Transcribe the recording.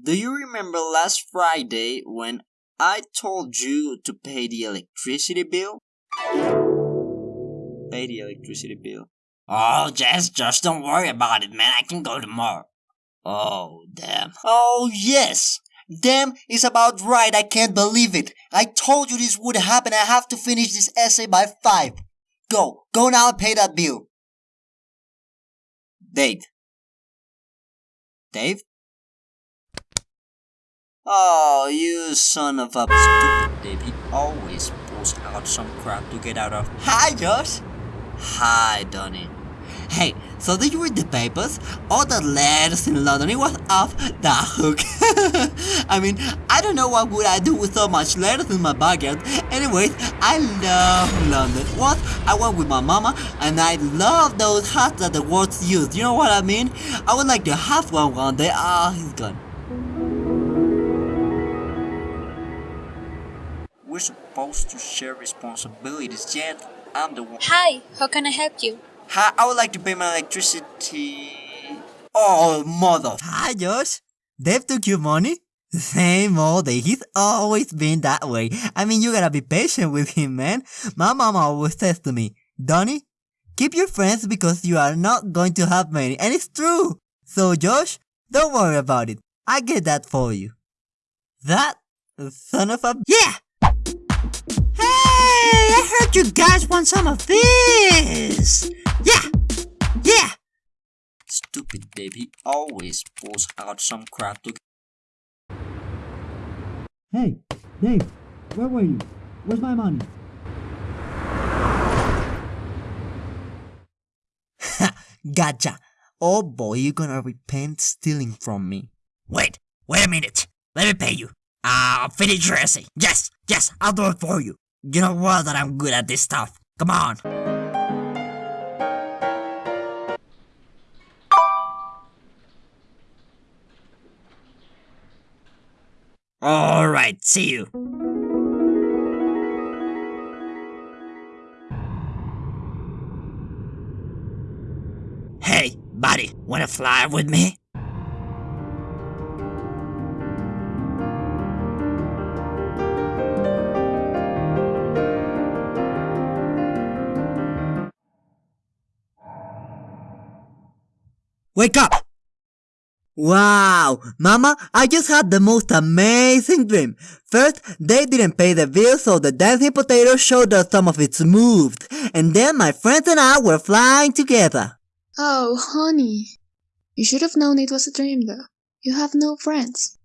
Do you remember last Friday when I told you to pay the electricity bill? Pay the electricity bill. Oh, Jess, just don't worry about it, man. I can go tomorrow. Oh, damn. Oh, yes! Damn is about right, I can't believe it. I told you this would happen, I have to finish this essay by 5. Go, go now and pay that bill. Date. Dave? Oh, you son of a stupid. He always pulls out some crap to get out of. Hi, Josh. Hi, Donny. Hey, so did you read the papers? All the letters in London, it was off the hook. I mean, I don't know what would I do with so much letters in my backyard. Anyways, I love London. What? I went with my mama and I love those hats that the words use. You know what I mean? I would like to have one one day. Ah, oh, he's gone. Supposed to share responsibilities, yet I'm the one. Hi, how can I help you? Hi, I would like to pay my electricity. Oh, mother. Hi, Josh. Dave took your money? Same old day. He's always been that way. I mean, you gotta be patient with him, man. My mama always says to me, Donny, keep your friends because you are not going to have many. And it's true. So, Josh, don't worry about it. I get that for you. That son of a... Yeah! Hey, I heard you guys want some of this! Yeah! Yeah! Stupid baby always pulls out some crap to... Hey, Dave, where were you? Where's my money? gotcha! Oh boy, you're gonna repent stealing from me. Wait, wait a minute. Let me pay you. Ah, I'll finish dressing. Yes, yes, I'll do it for you. You know well that I'm good at this stuff. Come on. Alright, see you. Hey, buddy, wanna fly with me? Wake up! Wow, Mama, I just had the most amazing dream. First, they didn't pay the bill so the dancing potato showed us some of its moves. And then my friends and I were flying together. Oh, honey. You should have known it was a dream though. You have no friends.